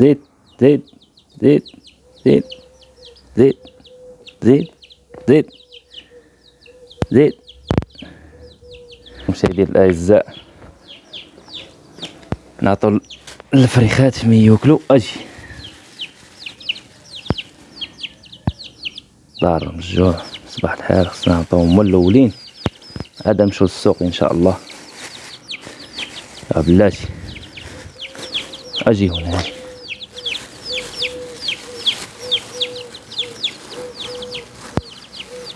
زيد زيد زيد زيد زيد زيد زيد زيد مشاهدي الاعزاء نعطوا الفريخات من ياكلوا أجي. دار الجوع. صباح الخير. خصنا نعطيهم هما الأولين. عاد نمشيو للسوق إن شاء الله. بلاتي. أجي هنا.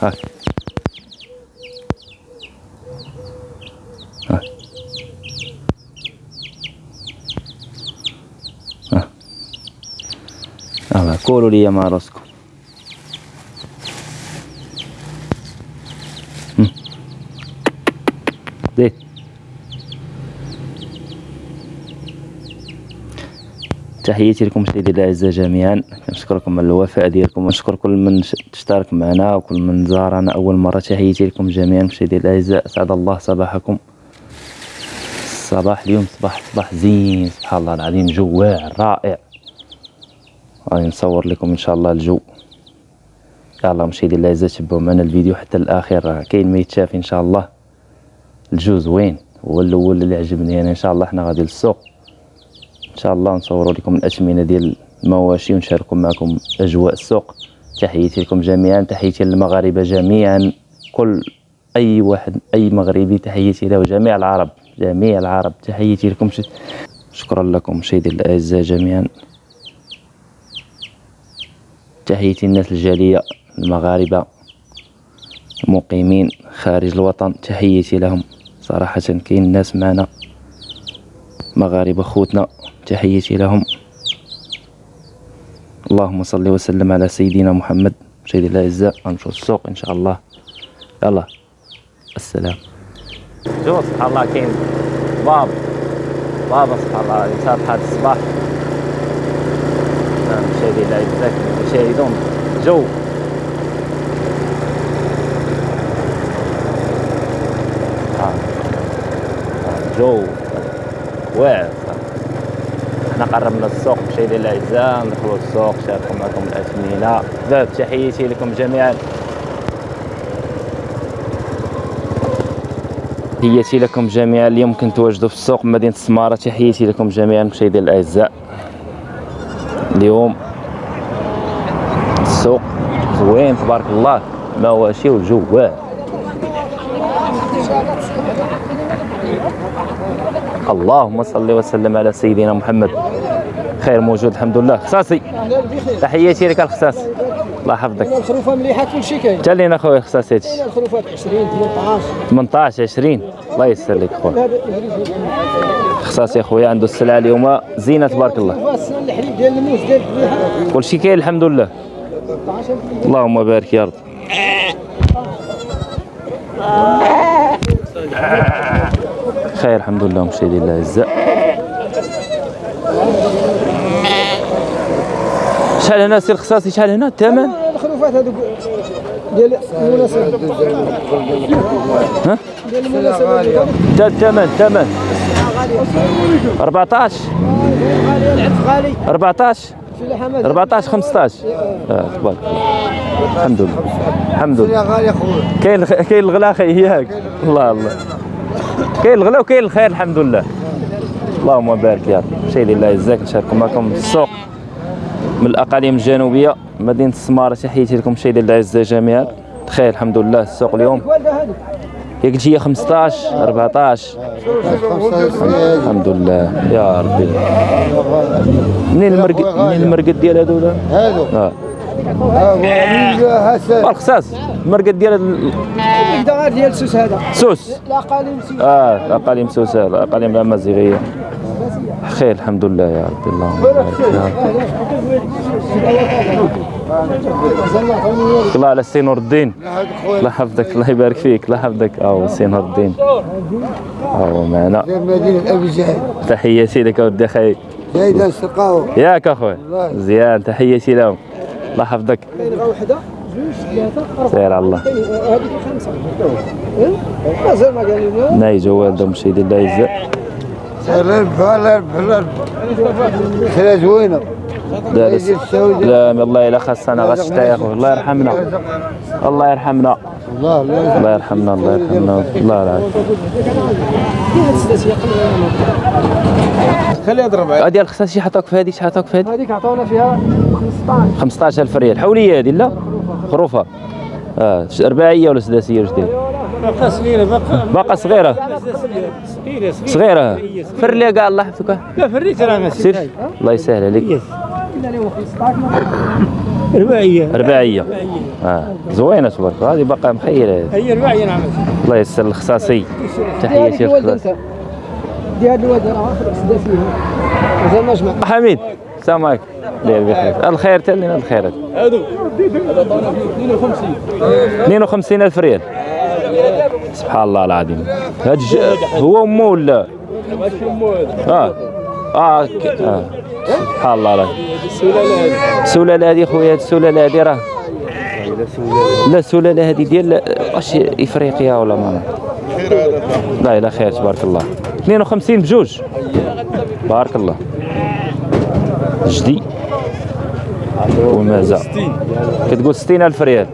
はい。はい。ああコールリアマーロスコ。تحياتي لكم سيدي الأعزاء جميعا. كنشكركم على الوفاء ديالكم ونشكر كل من اشترك معنا وكل من زارنا. أول مرة تحياتي لكم جميعا سيدي الأعزاء. أسعد الله صباحكم. الصباح اليوم صباح صباح زين. سبحان الله العظيم جو واعر رائع. غادي نصور لكم إن شاء الله الجو. يلا مشاهدي الأعزاء تبعوا معنا الفيديو حتى الاخير راه كاين ما يتشاف إن شاء الله. الجو زوين هو الأول اللي عجبني أنا إن شاء الله. حنا غادي للسوق. إن شاء الله نصوروا لكم الاثمنه ديال المواشي ونشاركوا معكم أجواء السوق. تحياتي لكم جميعا تحياتي للمغاربة جميعا. كل أي واحد أي مغربي تحياتي له جميع العرب جميع العرب. تحياتي لكم. ش... شكرا لكم مشاهدي الأعزاء جميعا. تحياتي الناس الجالية المغاربة المقيمين خارج الوطن. تحياتي لهم. صراحة كاين ناس معنا. مغاربة خوتنا تحياتي لهم. اللهم صل وسلم على سيدنا محمد مشاهدي الأعزاء. غنمشيو للسوق إن شاء الله. يلا السلام. جو سبحان الله كاين باب. بابا سبحان الله يتابع هذا الصباح. نعم، مشاهدي الأعزاء كما تشاهدون. جو. آه. آه، جو. واعر. حنا قربنا السوق مشاهدي الاعزاء ندخلوا السوق شاركوا معكم الاثمنه باب تحياتي لكم جميعا. تحياتي لكم جميعا. اليوم كنتواجدوا في السوق مدينة السماره تحياتي لكم جميعا مشاهدي الاعزاء اليوم السوق زوين تبارك الله. مواشي والجو واعر. اللهم صل وسلم على سيدنا محمد. خير موجود الحمد لله. خصاصي تحياتي لك الخصاص. الله يحفظك. الخروفة مليحة كل شيء كاين. تا لينا خويا خصاصي. هادشي الخروفات 20 18 18 20 الله يسر لك خويا خصاصي يا خويا عنده السلعة اليوم زينة تبارك الله. الحليب ديال الموس ديال كلشي كاين الحمد لله. 18 اللهم بارك يا رب. خير الحمد لله مشاهدي الله الاعزاء شحال هنا سي الخصاصي شحال هنا؟ الثمن؟ الخروفات هذوك ديال المناسبة. ها؟ ديال المناسبة تا الثمن الثمن. 14 غالي العدس غالي 14 في اللحمات 14 15 آه تبارك الله. الحمد لله. الحمد لله. كاين كاين الغلا أخي ياك الله الله. كاين الغلا وكاين الخير الحمد لله. اللهم بارك يا رب. مشاهدي الله يجزاك نشارككم معكم السوق من الأقاليم الجنوبية مدينة السمارة تحياتي لكم. مشاهدي الله يجزاك جميعا. بخير الحمد لله. السوق اليوم والده هذوك يا قلتي هي 15 14 الحمد لله. يا ربي. منين المرقد منين المرقد ديال هذولا هادو. هسه الخصاص المرقد ديال ديال السوس هذا سوس. الاقاليم سوس آه الأقاليم سوسه الأقاليم الأمازيغية. خير الحمد لله يا ربي اللهم بارك الله على سي نور الدين. الله يحفظك الله يبارك فيك الله يحفظك. آه سي نور الدين. آه معنا. جهل تحياتي لك ودي خي زايدة نسقاو ياك اخويا مزيان تحياتي لهم. الله يحفظك. سير على الله. هذيك خمسه مازال ما قال لنا الله جوال دوم زوينه دارس لا والله الا خاصنا غشتا خويا الله يرحمنا. الله يرحمنا. الله يرحمنا الله يرحمنا. الله يرحمنا. خليها تضرب غادي الخصها شي حطوك في هذيك شي حطوك في هذيك هذيك عطاونا فيها. 15 15000 ريال. حولية هذه لا؟ خروفة. آه رباعيه ولا سداسيه واش داير باقا صغيرة باقا باقا صغيرة. صغيرة صغيرة فر لي كاع الله يحفظك. لا فريت راه ما سير. الله يسهل عليك. قلنا لهم 15 رباعيه رباعيه آه زوينة تبارك الله. هذه باقا مخيلة. هي رباعيه نعم الله يسر الخصاصي. أنت. دي هذا الولد راه آخر سدا فيها. مازال ما جمع حميد. السلام عليكم بخير. الخير تلنا الخيرات هادو. 52 ألف ريال. سبحان الله العظيم. هاد هو أمه ولا؟ آه. آه. آه. سبحان الله العظيم. السلاله هذه خويا السلالة هذه راه. لا السلالة هذه ديال واش إفريقيا ولا ما لا لا خير تبارك الله. 52 بجوج. بارك الله. جدي. ومازال كتقول 60 ألف ريال.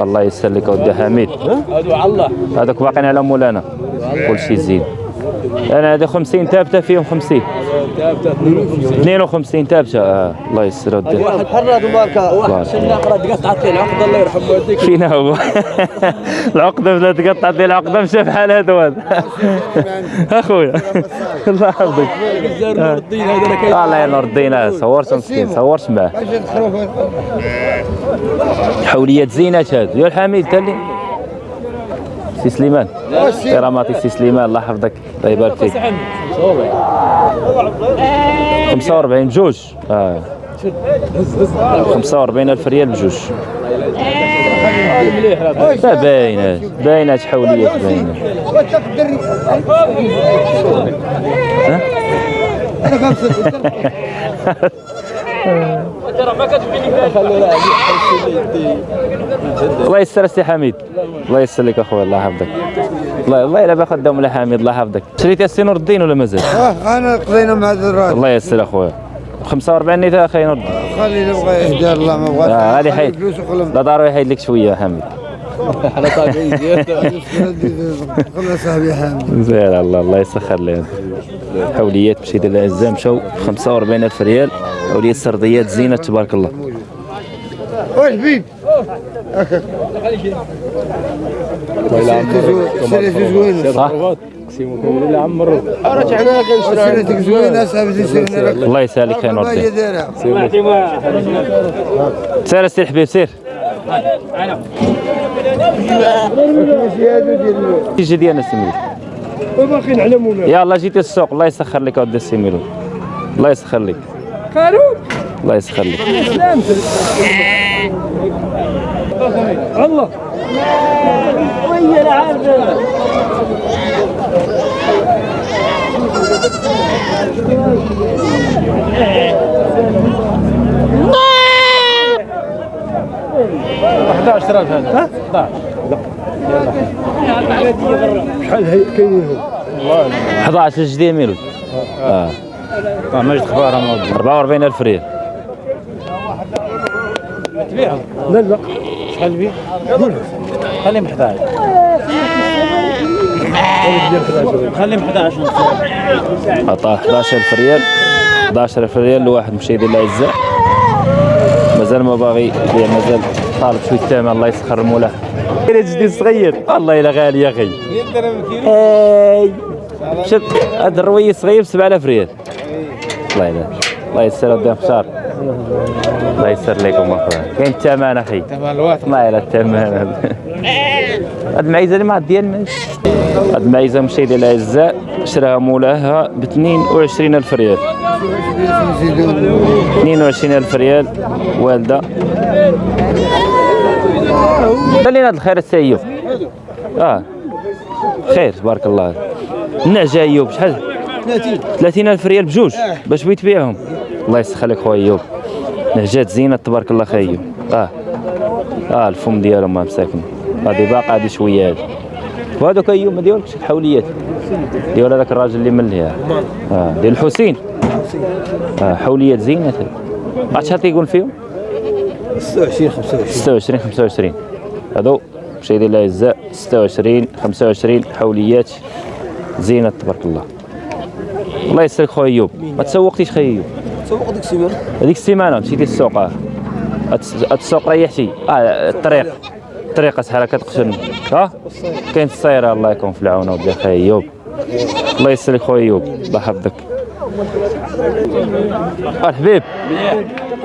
الله يسر لك اودي حميد. هادو على الله. هذاك باقيين على مولانا. كل شيء زين. أنا هذا 50 ثابته فيهم 50 52 ثابته آه. الله يسر واحد. حرة تبارك الله شنا قرا قطعت لي العقد الله يرحم والديك فينا هو. العقده بلا تقطع ديال العقده مشى بحال هذا هذا أخويا. الله يحفظك هذا كاين الله ينور الدين صورت مسكين صورت معاه حوليات زينات هاد يا الحميد تالي سي سليمان. كراماتي سي سليمان الله يحفظك. الله يبارك فيك 45 بجوج آه. 45 ألف ريال بجوج. لا باينة. باينة الله يسر سي حميد. الله يسر لك اخويا الله يحفظك. الله الله إلا بأخذ دوم حميد الله يحفظك. شريت السي نور الدين ولا مازال آه أنا قضينا مع الدرات الله يسر اخويا 45 نيتا أخي نور الدين خلي نبغى يهدى الله ما بغاش. آه، غادي خلي حيد. فلوس وخلهم. لا ضروري يحيد لك شوية صاحبي حامد زين الله الله يسخر لي حوليات مشيت للعزام مشاو 45 ألف ريال. حوليات سرديات زينة تبارك الله. لك الله يسهلك خير نور ما هي الدين دايره سير الحبيب سير. ماشي هادو ديال يجي ديالنا السميلو وباقيين على مولانا يلا جيتي السوق الله يسخر لك اودي السميلو الله يسخر لك قالوا الله يسخر لك الله شحال هي كاينين هو 11 جديد ميلو آه ماجد اخبارها 44 الف ريال لا لا شحال بيه خليهم 11 خليهم 11 عطاه 11 الف ريال 11 الف ريال لواحد مشى يدير العزاء مازال ما باغي يبيع مازال طالب شوية الثمن الله يسخر المولاه كاين جديد صغير والله إلا غالي يا أخي هاي شوف هذا الروي صغير ب 7000 ريال. الله يلا الله يسر ودي بشار الله يسر لكم أخويا. كاين الثمن أخي. الله يلا الثمن هاد المعيزة اللي ما ديال هاد المعيزة مشى يدير العزاء شراها مولاها ب 22000 ريال. 22000 ريال والدة. خلينا هذا الخير السي أيوب. آه. خير تبارك الله. النعجه أيوب. شحال؟ 30 30000 ريال بجوج. باش بغيت تبيعهم. الله يسخر لك خويا أيوب. نهجات زينة تبارك الله خي أيوب. آه. آه الفم ديالهم ما مساكن. هذه باقا هذه شوية هذه وهذوك أيوب ما ديالكش الحوليات. ديال هذاك الراجل اللي من ليها آه. ديال الحسين. آه حوليات زينات عرفت شحال تيقول فيهم؟ 26 25 26 25 هادو مشاهدينا الاعزاء 26 25 حوليات زينات تبارك الله. الله يسلك خويا إيوب. ما تسوقتيش خويا إيوب؟ سوق ديك السيمانة. هذيك السيمانة مشيتي للسوق آه. السوق ريحتي. آه الطريق. الطريق أسهل كتقشن ها؟ كاين السيارة الله يكون في العون وبدا خويا إيوب. الله يسلك خويا إيوب. الله يحفظك. الحبيب.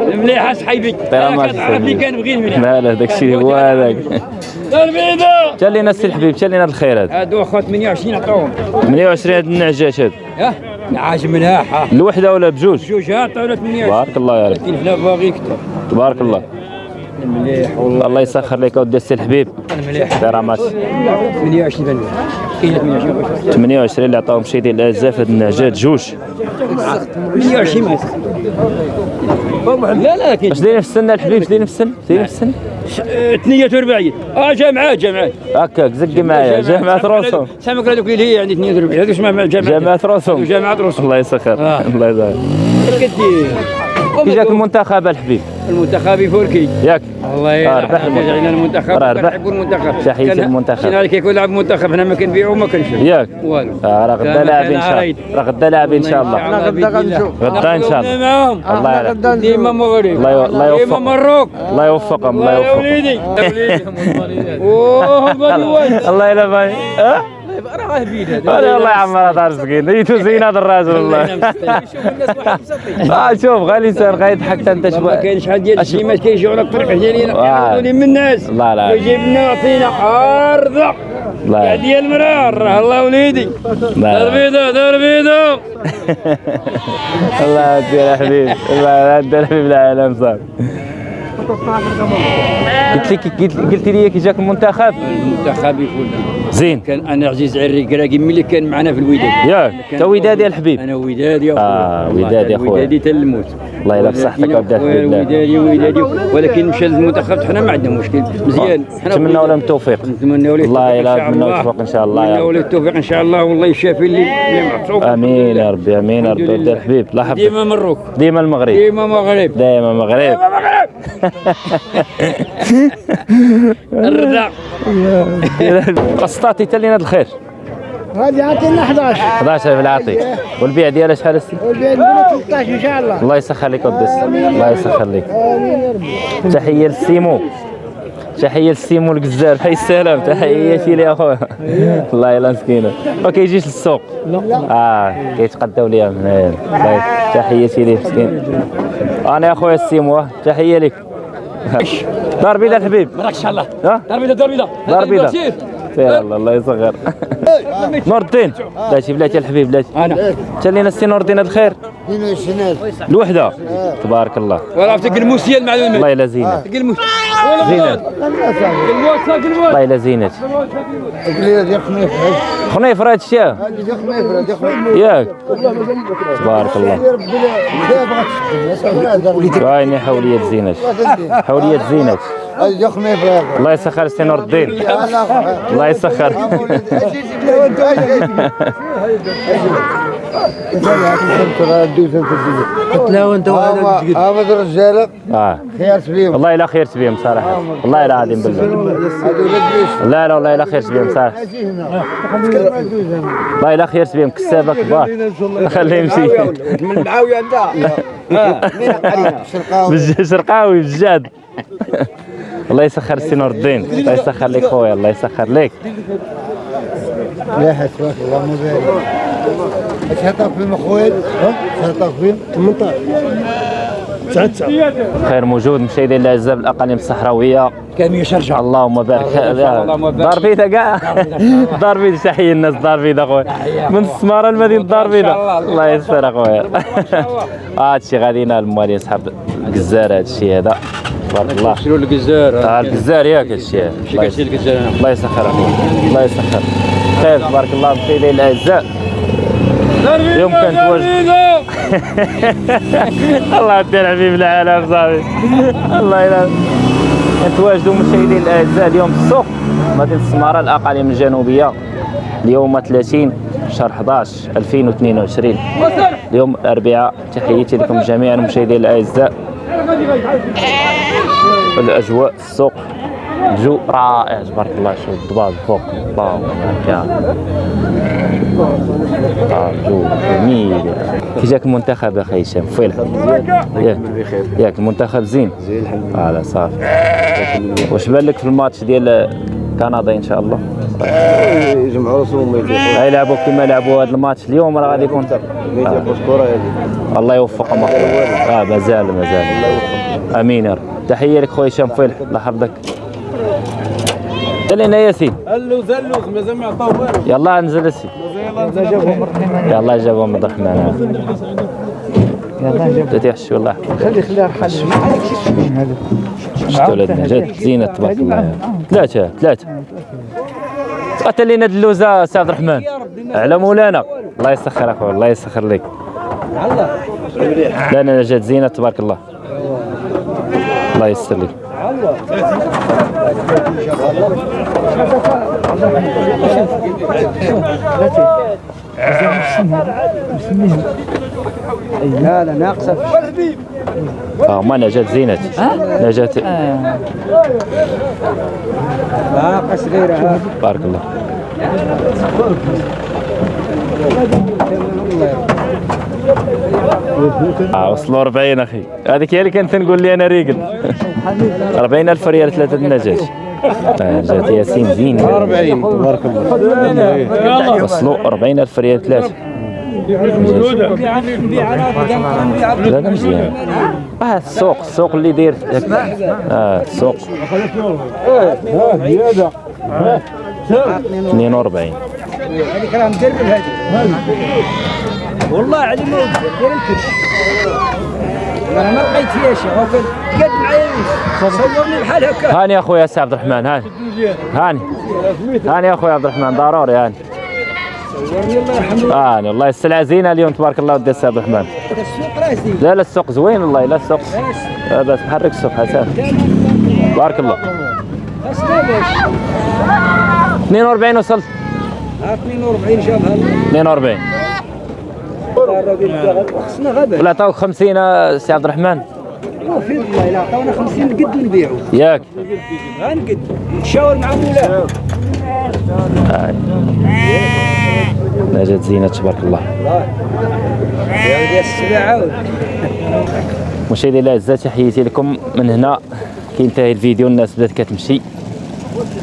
مليح اصحيبي طير ما كتعرف اللي كنبغي مليح لا لا داك الشيء هو هذاك. البيضة تا لينا السي الحبيب تا لينا الخير هذا. هادو اخو 28 عطاوهم. 28 هاد النعجات هاد. ها؟ عاج مناح ها الوحدة ولا بجوج؟ جوج ها؟ عطاونا 28 تبارك الله يا رب. حنا باغي كثر تبارك الله. مليح والله. الله يسخر لك اودي السي الحبيب. مليح. كرامات 28 بنو كاين 28 28 اللي عطاهم شي ديال الازاف هاد النعجات جوج. 28 مات لا لا كاين اش دايرين في السن الحبيب اش دايرين في السن دايرين في السن. 42 آه جامعات جامعات هكاك زقي معايا. جامعة. رسوم سامك هذوك اللي هي عندي 42 هذوك جامعات جامعة؟ رسوم جامعة رسوم الله يسخر. آه. الله يسخر كدير كي جاك المنتخب الحبيب. المنتخب يفوركي ياك. الله آه، ربح المنتخب. كنحبوا المنتخب تحية كان- المنتخب. شي نهار كيكون لعب المنتخب حنا ما كنبيعو ما كنشرو. ياك. والو. راه غدا لاعبين ان شاء. الله. راه غدا لاعبين ان شاء الله. غدا. غنشوف. غدا إن شاء الله. معاهم الله يعلم ديما مغرب الله ي- الله ديما يوفق. مروك. الله يوفقهم الله يا يوفقهم وليدي. يا وليدي. أوه بلوان الله يلا باي آه أنا والله يا عمر هذا مسكين ديتو زين هذا الراجل والله. آه شوف غالي لسان غيضحك حتى أنت ما شوي كاين شحال ديال الشيمات كيجيو على الطريق ديالنا آه. كيعرضوا لي من الناس. الله لا ويجيبنا يعطينا عارضه الله يا ديال المرار راه الله وليدي. دار بيضه دار بيضه الله يدير يا حبيب الله يدير يا حبيب العالم صافي قلت لك قلت قلت لي كي جاك المنتخب المنتخب يفوز زين. كان أنا عزيز عري كراكي ملي كان معنا في الوداد. ياك. تا وداد يا الحبيب. أنا ودادي يا خويا. وداد يا خويا. ودادي حتى الموت. الله يلا وداد خويا بالله. ودادي ودادي ولكن مشى للمنتخب حنا ما عندنا مشكل. مزيان. حنا نتمنى بغينا- لهم التوفيق. نتمنى له الله يلا الله. التوفيق إن شاء الله نتمنى له التوفيق إن شاء الله. والله يشافي اللي معصوب. آمين يا ربي آمين يا ربي ودي الحبيب الله يحفظك ديما مروك ديما المغرب. ديما مغرب. دائما مغرب. ديما مغرب. الرضا. قسطاتي تا لينا الخير. هذه عطينا 11 11 بالعاطي. والبيع ديالها شحال السي والبيع نديرو 13 إن شاء الله. الله يسخر لك ودي. السي الله يسخر لك. تحية للسيمو تحية للسيمو الجزار حي السلام. تحياتي لي أخويا. الله يلا مسكينة. ما كيجيش للسوق. آه كيتقداو ليا من هنا. طيب، تحياتي ليه مسكين. أنا يا أخويا السيمو تحية لك. دار بيضاء الحبيب مراك إن شاء الله. دار بيضاء دار بيضاء دار بيضاء يلا الله يصغر. نور الدين بلاتي بلاتي الحبيب بلاتي. أنا. تلينا السي نور الدين الخير 22 الوحدة. تبارك الله. ولا عرفتك الموسيه المعلومات الله يلا زينة. الموس الموس الله يلا خميس خنيف. راه هادشي. ياك. تبارك الله. يا ربي لا بغات تخدم الله يسخر السي نور الدين الله يسخر. هذا الرجاله آه. خيرت بهم والله الا خيرت بهم صراحة. والله الا عظيم بالله. لا لا والله الا خيرت بهم صراحة. والله الا خيرت بهم كسابة كبار. خليه يمشي من معاوية أنت؟ بج- شرقاوي بجاد الله يسخر السي نور الدين الله يسخر لك خويا الله يسخر لك. لا حسبك اللهم بارك اش هطاك فيهم اخويا اش هطاك فيهم 18 خير موجود مشاهدينا الاعزاء بالاقاليم الصحراوية. كان يشرجع اللهم بارك. دار بيضاء كاع دار بيضاء تحية الناس دار بيضاء خويا من السماره لمدينه دار بيضاء الله يستر اخويا هادشي غادي ينال الموالين صحاب الجزار هادشي هذا. تبارك الله. شنو الجزار آه الجزار ياك هادشي الله كتشي يس- الجزار أنا الله يسخر. اخويا الله يسخر. خير تبارك الله مشاهدينا الأعزاء. اليوم كانت واجد الله يدير حبيب العالم صافي. الله يلا. نتواجدوا مشاهدين الأعزاء اليوم في السوق مدينة السمارة الأقاليم الجنوبية. اليوم 30 شهر 11 2022 اليوم الأربعاء. تحياتي لكم جميعا المشاهدين الأعزاء. الاجواء السوق الجو رائع تبارك الله شوف الضباب فوق الله الجو جميل. كي جاك المنتخب أخي هشام؟ فيلح ياك ياك المنتخب زين. زين الحمد لله لا صافي. واش بان لك في الماتش ديال كندا إن شاء الله؟ يجمعوا راسهم ما غيلعبوا كما لعبوا هذا الماتش اليوم راه غادي يكون. الله يوفقهم أخويا. آه مازال مازال. آمين يا رب. تحية لك خويا هشام فيلح الله يحفظك. دلينا ياسين اللوز اللوز مازال ما عطاو والو. يلا انزل اسي يلا جابهم عبد الرحمن يلا تيحشوا الله خلي خليها رحل شفتوا ولادنا جات زينة تبارك الله. ثلاثة ثلاثة. قتل لنا اللوزة سي عبد الرحمن على مولانا. الله يسخر أخويا الله يسخر لك. لا لا جات زينة تبارك الله. الله يستر لك. لا لا ناقصه آه ما نجات زينة. نجات. ناقص غيرها بارك الله. آه وصلوا 40 أخي. هذيك هي اللي كنت نقول لي أنا ريقل. 40 ألف ريال ثلاثة النجاش آه، جات ياسين زين 40 تبارك الله. وصلوا 40 ألف ريال ثلاثة لا لا مزيان. آه السوق السوق اللي داير آه السوق. 42 هذيك راه مدرب هذه والله علي ما دير الكرش أنا ما لقيت فيها شيء قد معايا صورني بحال هكا. هاني يا اخويا سي عبد الرحمن هاني. هاني. هاني يا اخويا عبد الرحمن ضروري هاني. صورني الله السلعه زينة اليوم تبارك الله ودي السي عبد الرحمن. لا لا السوق زوين والله لا السوق. بس. محرك السوق حسن. بارك الله. خاصنا باش 42 وصلت. ها 42 جابها 42 الراجل خصنا غابه ولا عطاوك 50 آه، سي عبد الرحمن. وفي والله الا عطاونا 50 قد نبيعوا ياك. غنقد نتشاور مع مولاه هاي نجات زينة تبارك الله. مشاهدينا الاعزاء تحياتي لكم من هنا. كينتهي الفيديو الناس بدات كتمشي.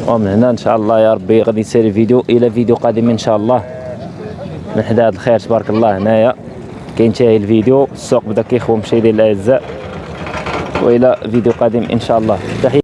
ومن هنا إن شاء الله يا ربي غادي يسير الفيديو إلى فيديو قادم إن شاء الله. من حدا هذا الخير تبارك الله. هنايا كينتهي الفيديو السوق بدا كيخوى مشاهدينا الاعزاء وإلى فيديو قادم إن شاء الله. تحية.